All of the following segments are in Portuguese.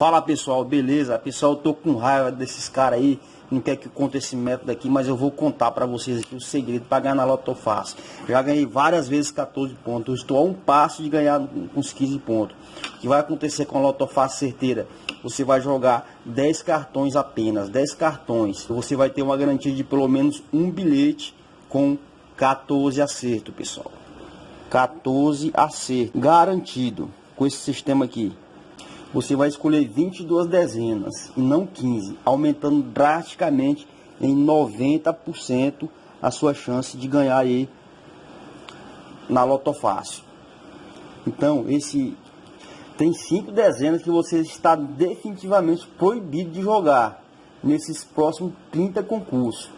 Fala pessoal, beleza? Pessoal, tô com raiva desses caras aí, não quer que eu conte esse método aqui, mas eu vou contar para vocês aqui o segredo para ganhar na Loto Fácil. Já ganhei várias vezes 14 pontos, eu estou a um passo de ganhar uns 15 pontos. O que vai acontecer com a Loto Fácil certeira? Você vai jogar 10 cartões apenas, 10 cartões. Você vai ter uma garantia de pelo menos um bilhete com 14 acertos, pessoal. 14 acertos, garantido com esse sistema aqui você vai escolher 22 dezenas e não 15, aumentando drasticamente em 90% a sua chance de ganhar aí na Loto Fácil. Então, esse tem cinco dezenas que você está definitivamente proibido de jogar nesses próximos 30 concursos.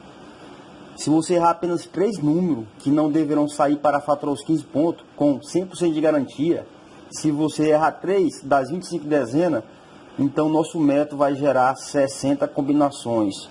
Se você errar apenas três números que não deverão sair para faturar os 15 pontos com 100% de garantia, se você errar 3 das 25 dezenas, então nosso método vai gerar 60 combinações,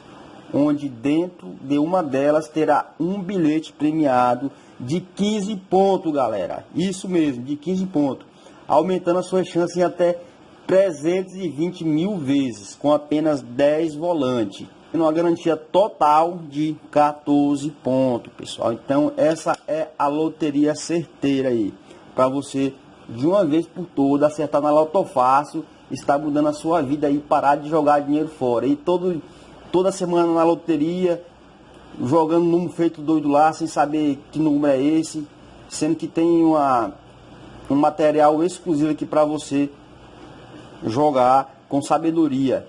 onde dentro de uma delas terá um bilhete premiado de 15 pontos, galera. Isso mesmo, de 15 pontos, aumentando a sua chance em até 320 mil vezes, com apenas 10 volantes. Uma garantia total de 14 pontos, pessoal. Então, essa é a loteria certeira aí, para você de uma vez por todas, acertar na Loto Fácil, está mudando a sua vida e parar de jogar dinheiro fora. E todo, toda semana na loteria, jogando número feito doido lá, sem saber que número é esse, sendo que tem uma, um material exclusivo aqui para você jogar com sabedoria.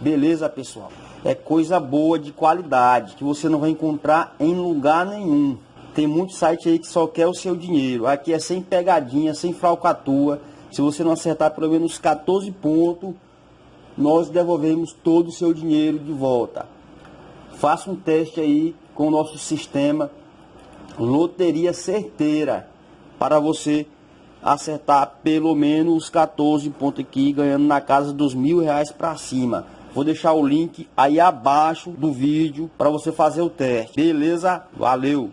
Beleza, pessoal? É coisa boa, de qualidade, que você não vai encontrar em lugar nenhum. Tem muito site aí que só quer o seu dinheiro. Aqui é sem pegadinha, sem falcatrua. Se você não acertar pelo menos 14 pontos, nós devolvemos todo o seu dinheiro de volta. Faça um teste aí com o nosso sistema Loteria Certeira para você acertar pelo menos 14 pontos aqui, ganhando na casa dos mil reais para cima. Vou deixar o link aí abaixo do vídeo para você fazer o teste. Beleza? Valeu!